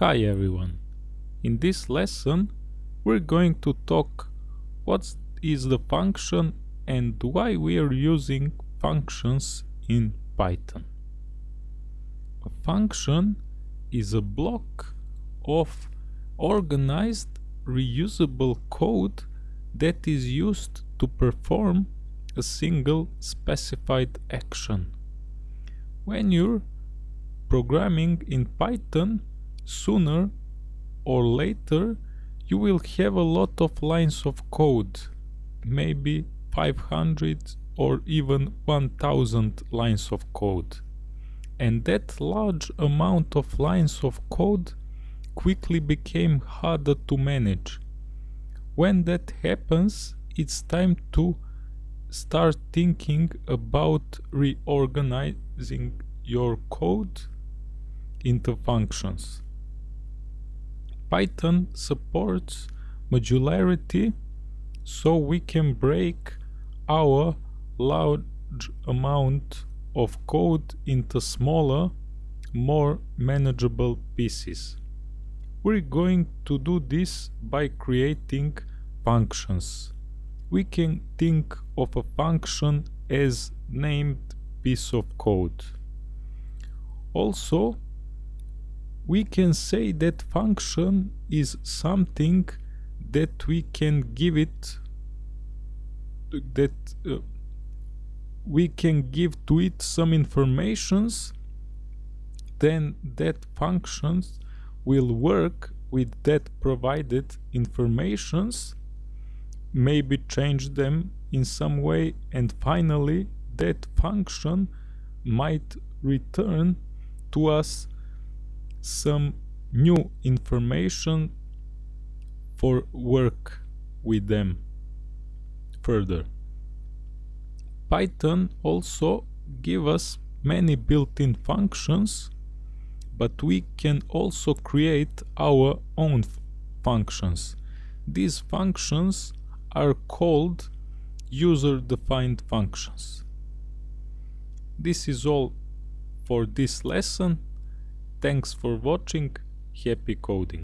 Hi everyone. In this lesson we're going to talk what is the function and why we are using functions in Python. A function is a block of organized reusable code that is used to perform a single specified action. When you're programming in Python, sooner or later you will have a lot of lines of code, maybe 500 or even 1000 lines of code. And that large amount of lines of code quickly became harder to manage. When that happens, it's time to start thinking about reorganizing your code into functions. Python supports modularity so we can break our large amount of code into smaller, more manageable pieces. We're going to do this by creating functions. We can think of a function as named piece of code. Also, we can say that function is something that we can give it that uh, we can give to it some informations then that functions will work with that provided informations maybe change them in some way and finally that function might return to us some new information for work with them further. Python also give us many built-in functions but we can also create our own functions. These functions are called user-defined functions. This is all for this lesson. Thanks for watching. Happy coding.